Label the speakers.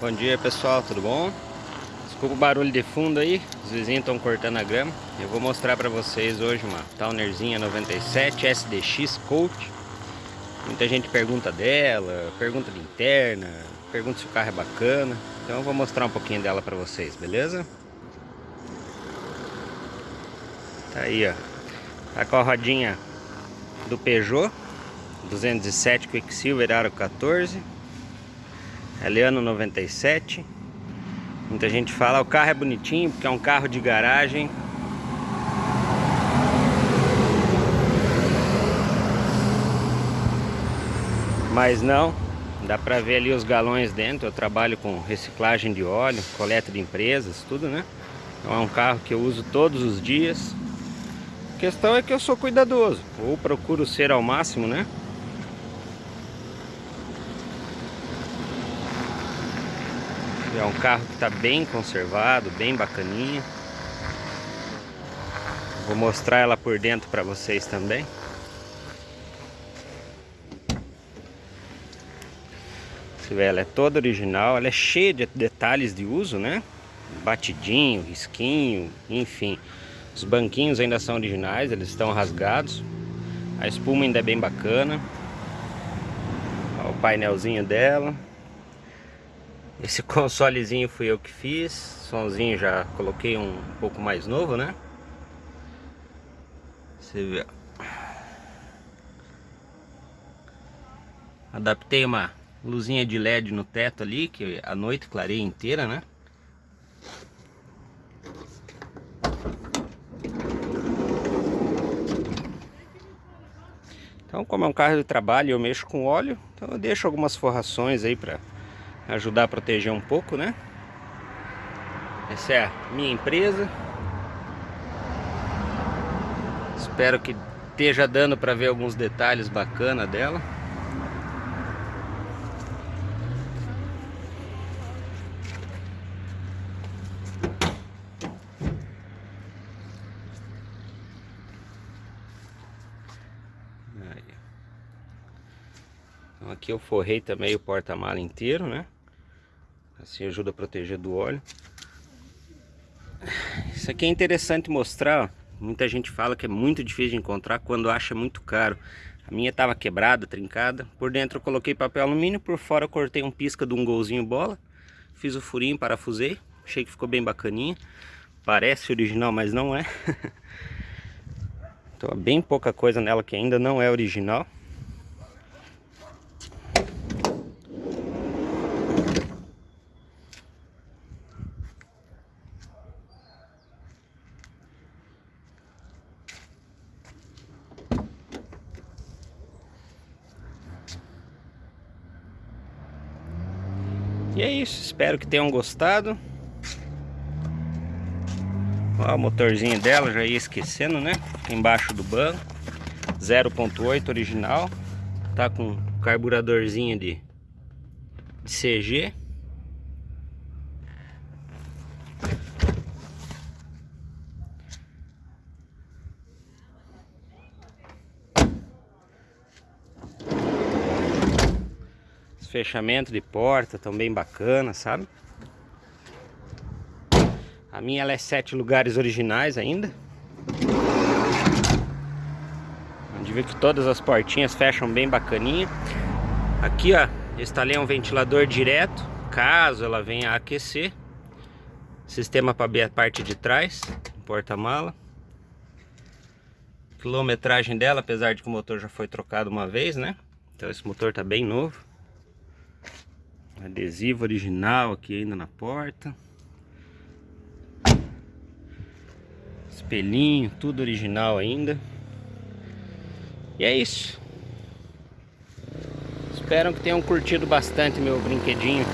Speaker 1: Bom dia pessoal, tudo bom? Desculpa o barulho de fundo aí, os vizinhos estão cortando a grama. Eu vou mostrar para vocês hoje uma Townerzinha 97 SDX Coach. Muita gente pergunta dela, pergunta de interna, pergunta se o carro é bacana. Então eu vou mostrar um pouquinho dela para vocês, beleza? Tá aí ó, tá com a rodinha do Peugeot 207 Quicksilver Aro 14 Eliano 97 Muita gente fala, o carro é bonitinho porque é um carro de garagem. Mas não, dá pra ver ali os galões dentro. Eu trabalho com reciclagem de óleo, coleta de empresas, tudo né? Então é um carro que eu uso todos os dias. A questão é que eu sou cuidadoso. Ou procuro ser ao máximo, né É um carro que está bem conservado, bem bacaninha. Vou mostrar ela por dentro para vocês também. Você vê, ela é toda original, ela é cheia de detalhes de uso, né? Batidinho, risquinho, enfim. Os banquinhos ainda são originais, eles estão rasgados. A espuma ainda é bem bacana. o painelzinho dela. Esse consolezinho fui eu que fiz. Somzinho já coloquei um pouco mais novo, né? Você vê. Adaptei uma luzinha de LED no teto ali, que a noite clareia inteira, né? Então, como é um carro de trabalho, eu mexo com óleo, então eu deixo algumas forrações aí para ajudar a proteger um pouco, né? Essa é a minha empresa. Espero que esteja dando para ver alguns detalhes bacana dela. Então aqui eu forrei também o porta-mala inteiro, né? Assim ajuda a proteger do óleo. Isso aqui é interessante mostrar. Muita gente fala que é muito difícil de encontrar quando acha muito caro. A minha estava quebrada, trincada. Por dentro eu coloquei papel alumínio, por fora eu cortei um pisca de um golzinho bola. Fiz o furinho, parafusei. Achei que ficou bem bacaninha. Parece original, mas não é. então, bem pouca coisa nela que ainda não é original. E é isso, espero que tenham gostado. O motorzinho dela, já ia esquecendo, né? Embaixo do banco. 0.8 original. Tá com carburadorzinho de, de CG. Fechamento de porta também bacana, sabe? A minha ela é sete lugares originais ainda. Onde vê que todas as portinhas fecham bem bacaninha. Aqui, ó, instalei um ventilador direto, caso ela venha a aquecer. Sistema para abrir a parte de trás, porta-mala. Quilometragem dela, apesar de que o motor já foi trocado uma vez, né? Então esse motor tá bem novo. Adesivo original aqui ainda na porta. Espelhinho, tudo original ainda. E é isso. Espero que tenham curtido bastante meu brinquedinho